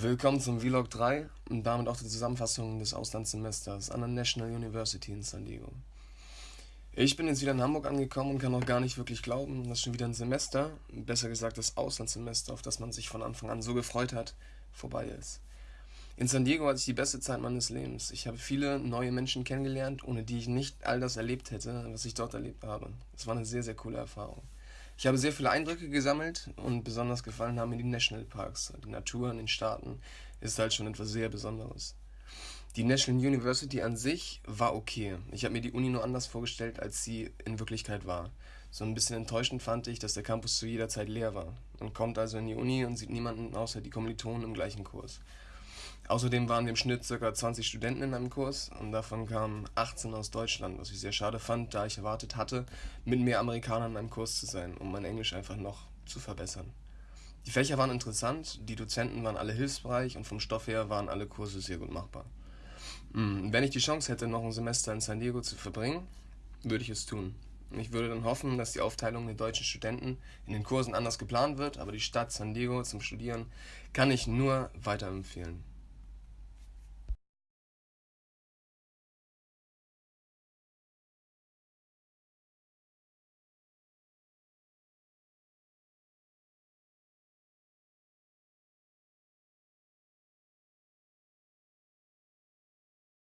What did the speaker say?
Willkommen zum Vlog 3 und damit auch die Zusammenfassung des Auslandssemesters an der National University in San Diego. Ich bin jetzt wieder in Hamburg angekommen und kann noch gar nicht wirklich glauben, dass schon wieder ein Semester, besser gesagt das Auslandssemester, auf das man sich von Anfang an so gefreut hat, vorbei ist. In San Diego hatte ich die beste Zeit meines Lebens. Ich habe viele neue Menschen kennengelernt, ohne die ich nicht all das erlebt hätte, was ich dort erlebt habe. Es war eine sehr, sehr coole Erfahrung. Ich habe sehr viele Eindrücke gesammelt und besonders gefallen haben mir die Nationalparks. Die Natur in den Staaten ist halt schon etwas sehr Besonderes. Die National University an sich war okay. Ich habe mir die Uni nur anders vorgestellt, als sie in Wirklichkeit war. So ein bisschen enttäuschend fand ich, dass der Campus zu jeder Zeit leer war. Man kommt also in die Uni und sieht niemanden außer die Kommilitonen im gleichen Kurs. Außerdem waren im Schnitt ca. 20 Studenten in einem Kurs und davon kamen 18 aus Deutschland, was ich sehr schade fand, da ich erwartet hatte, mit mehr Amerikanern in einem Kurs zu sein, um mein Englisch einfach noch zu verbessern. Die Fächer waren interessant, die Dozenten waren alle hilfsbereit und vom Stoff her waren alle Kurse sehr gut machbar. Hm, wenn ich die Chance hätte, noch ein Semester in San Diego zu verbringen, würde ich es tun. Ich würde dann hoffen, dass die Aufteilung der deutschen Studenten in den Kursen anders geplant wird, aber die Stadt San Diego zum Studieren kann ich nur weiterempfehlen.